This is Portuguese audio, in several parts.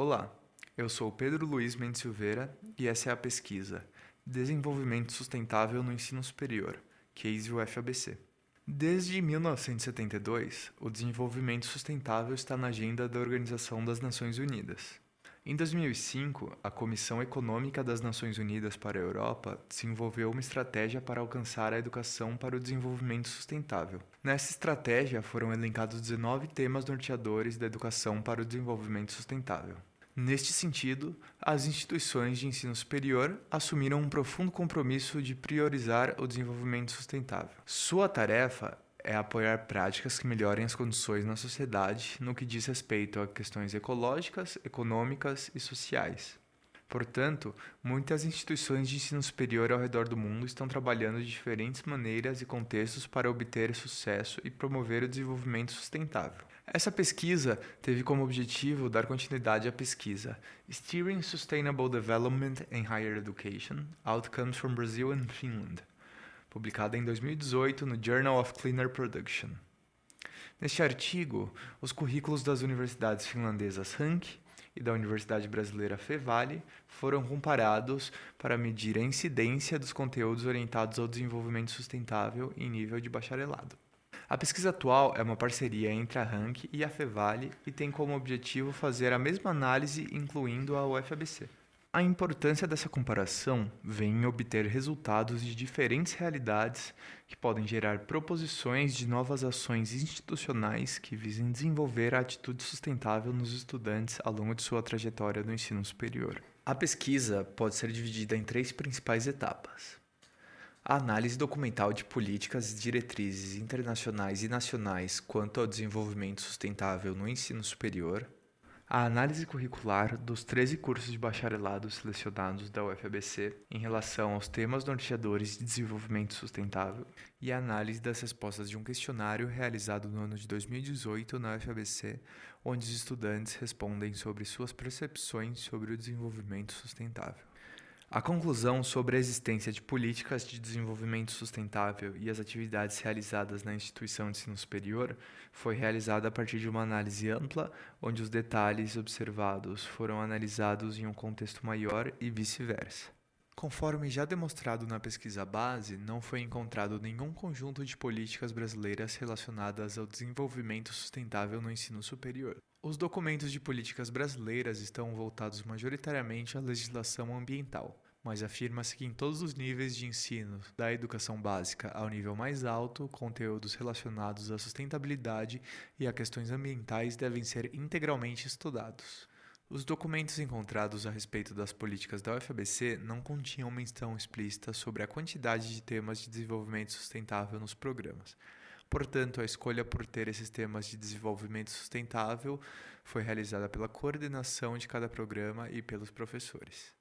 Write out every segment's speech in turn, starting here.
Olá, eu sou Pedro Luiz Mendes Silveira e essa é a pesquisa Desenvolvimento Sustentável no Ensino Superior, Case UFABC. Desde 1972, o desenvolvimento sustentável está na agenda da Organização das Nações Unidas. Em 2005, a Comissão Econômica das Nações Unidas para a Europa desenvolveu uma estratégia para alcançar a educação para o desenvolvimento sustentável. Nessa estratégia foram elencados 19 temas norteadores da educação para o desenvolvimento sustentável. Neste sentido, as instituições de ensino superior assumiram um profundo compromisso de priorizar o desenvolvimento sustentável. Sua tarefa é apoiar práticas que melhorem as condições na sociedade no que diz respeito a questões ecológicas, econômicas e sociais. Portanto, muitas instituições de ensino superior ao redor do mundo estão trabalhando de diferentes maneiras e contextos para obter sucesso e promover o desenvolvimento sustentável. Essa pesquisa teve como objetivo dar continuidade à pesquisa Steering Sustainable Development in Higher Education Outcomes from Brazil and Finland, publicada em 2018 no Journal of Cleaner Production. Neste artigo, os currículos das universidades finlandesas Hank e da Universidade Brasileira Fevale foram comparados para medir a incidência dos conteúdos orientados ao desenvolvimento sustentável em nível de bacharelado. A pesquisa atual é uma parceria entre a Rank e a Fevale e tem como objetivo fazer a mesma análise incluindo a UFABC. A importância dessa comparação vem em obter resultados de diferentes realidades que podem gerar proposições de novas ações institucionais que visem desenvolver a atitude sustentável nos estudantes ao longo de sua trajetória no ensino superior. A pesquisa pode ser dividida em três principais etapas. A análise documental de políticas e diretrizes internacionais e nacionais quanto ao desenvolvimento sustentável no ensino superior a análise curricular dos 13 cursos de bacharelado selecionados da UFABC em relação aos temas norteadores de desenvolvimento sustentável e a análise das respostas de um questionário realizado no ano de 2018 na UFABC, onde os estudantes respondem sobre suas percepções sobre o desenvolvimento sustentável. A conclusão sobre a existência de políticas de desenvolvimento sustentável e as atividades realizadas na instituição de ensino superior foi realizada a partir de uma análise ampla, onde os detalhes observados foram analisados em um contexto maior e vice-versa. Conforme já demonstrado na pesquisa base, não foi encontrado nenhum conjunto de políticas brasileiras relacionadas ao desenvolvimento sustentável no ensino superior. Os documentos de políticas brasileiras estão voltados majoritariamente à legislação ambiental, mas afirma-se que em todos os níveis de ensino, da educação básica ao nível mais alto, conteúdos relacionados à sustentabilidade e a questões ambientais devem ser integralmente estudados. Os documentos encontrados a respeito das políticas da UFABC não continham menção explícita sobre a quantidade de temas de desenvolvimento sustentável nos programas, Portanto, a escolha por ter esses temas de desenvolvimento sustentável foi realizada pela coordenação de cada programa e pelos professores.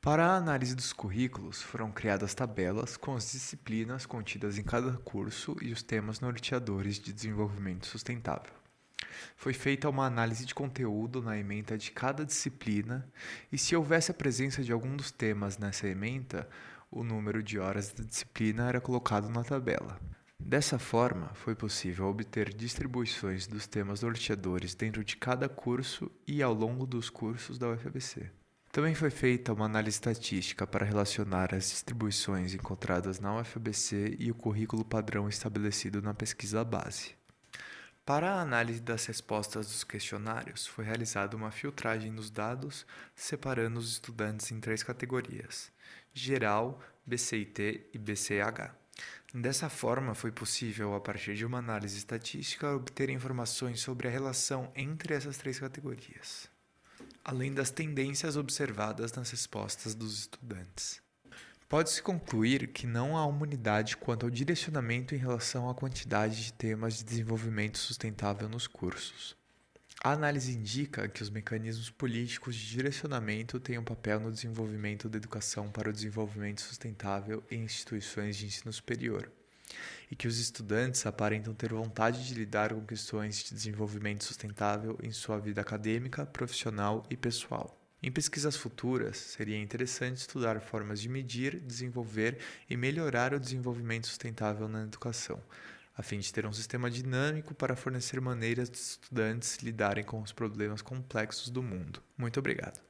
Para a análise dos currículos, foram criadas tabelas com as disciplinas contidas em cada curso e os temas norteadores de desenvolvimento sustentável. Foi feita uma análise de conteúdo na ementa de cada disciplina e, se houvesse a presença de algum dos temas nessa ementa, o número de horas da disciplina era colocado na tabela. Dessa forma, foi possível obter distribuições dos temas norteadores dentro de cada curso e ao longo dos cursos da UFABC. Também foi feita uma análise estatística para relacionar as distribuições encontradas na UFABC e o currículo padrão estabelecido na pesquisa base. Para a análise das respostas dos questionários, foi realizada uma filtragem dos dados, separando os estudantes em três categorias: geral, BCIT e BCH. Dessa forma, foi possível, a partir de uma análise estatística, obter informações sobre a relação entre essas três categorias, além das tendências observadas nas respostas dos estudantes. Pode-se concluir que não há unidade quanto ao direcionamento em relação à quantidade de temas de desenvolvimento sustentável nos cursos. A análise indica que os mecanismos políticos de direcionamento têm um papel no desenvolvimento da educação para o desenvolvimento sustentável em instituições de ensino superior, e que os estudantes aparentam ter vontade de lidar com questões de desenvolvimento sustentável em sua vida acadêmica, profissional e pessoal. Em pesquisas futuras, seria interessante estudar formas de medir, desenvolver e melhorar o desenvolvimento sustentável na educação, a fim de ter um sistema dinâmico para fornecer maneiras de estudantes lidarem com os problemas complexos do mundo. Muito obrigado.